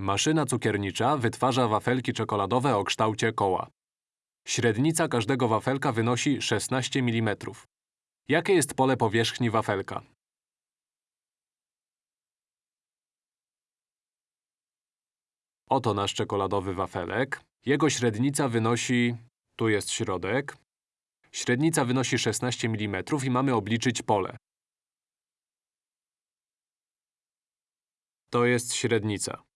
Maszyna cukiernicza wytwarza wafelki czekoladowe o kształcie koła. Średnica każdego wafelka wynosi 16 mm. Jakie jest pole powierzchni wafelka? Oto nasz czekoladowy wafelek. Jego średnica wynosi… tu jest środek. Średnica wynosi 16 mm i mamy obliczyć pole. To jest średnica.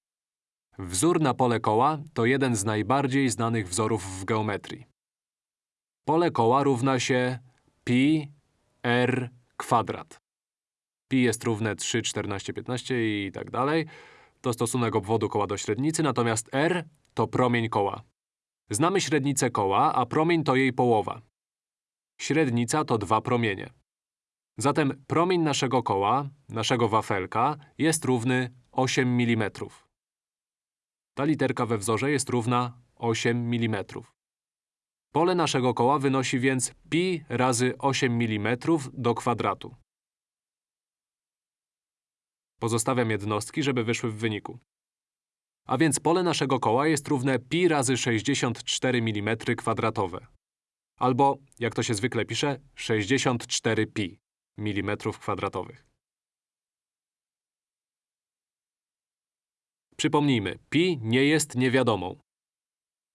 Wzór na pole koła to jeden z najbardziej znanych wzorów w geometrii. Pole koła równa się pi r kwadrat. Pi jest równe 3, 14, 15 i tak dalej. To stosunek obwodu koła do średnicy, natomiast r to promień koła. Znamy średnicę koła, a promień to jej połowa. Średnica to dwa promienie. Zatem promień naszego koła, naszego wafelka, jest równy 8 mm. Ta literka we wzorze jest równa 8 mm. Pole naszego koła wynosi więc pi razy 8 mm do kwadratu. Pozostawiam jednostki, żeby wyszły w wyniku. A więc pole naszego koła jest równe pi razy 64 mm kwadratowe. Albo, jak to się zwykle pisze, 64 pi mm kwadratowych. Przypomnijmy, pi nie jest niewiadomą.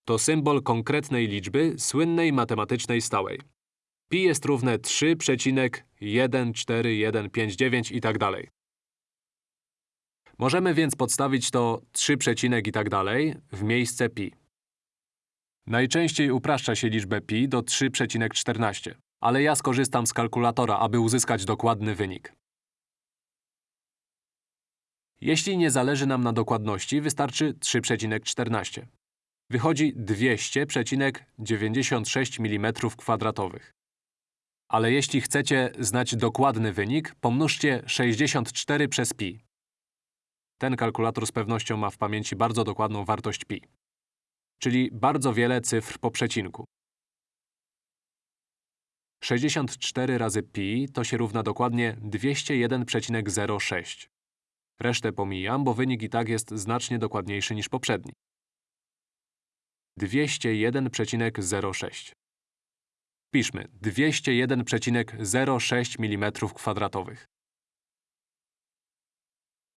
To symbol konkretnej liczby słynnej matematycznej stałej. Pi jest równe 3,1415 i tak dalej. Możemy więc podstawić to 3, i tak dalej w miejsce pi. Najczęściej upraszcza się liczbę pi do 3,14, ale ja skorzystam z kalkulatora, aby uzyskać dokładny wynik. Jeśli nie zależy nam na dokładności, wystarczy 3,14. Wychodzi 200,96 mm2. Ale jeśli chcecie znać dokładny wynik, pomnóżcie 64 przez pi. Ten kalkulator z pewnością ma w pamięci bardzo dokładną wartość pi. Czyli bardzo wiele cyfr po przecinku. 64 razy pi to się równa dokładnie 201,06. Resztę pomijam, bo wynik i tak jest znacznie dokładniejszy niż poprzedni. 201,06 Piszmy 201,06 mm kwadratowych.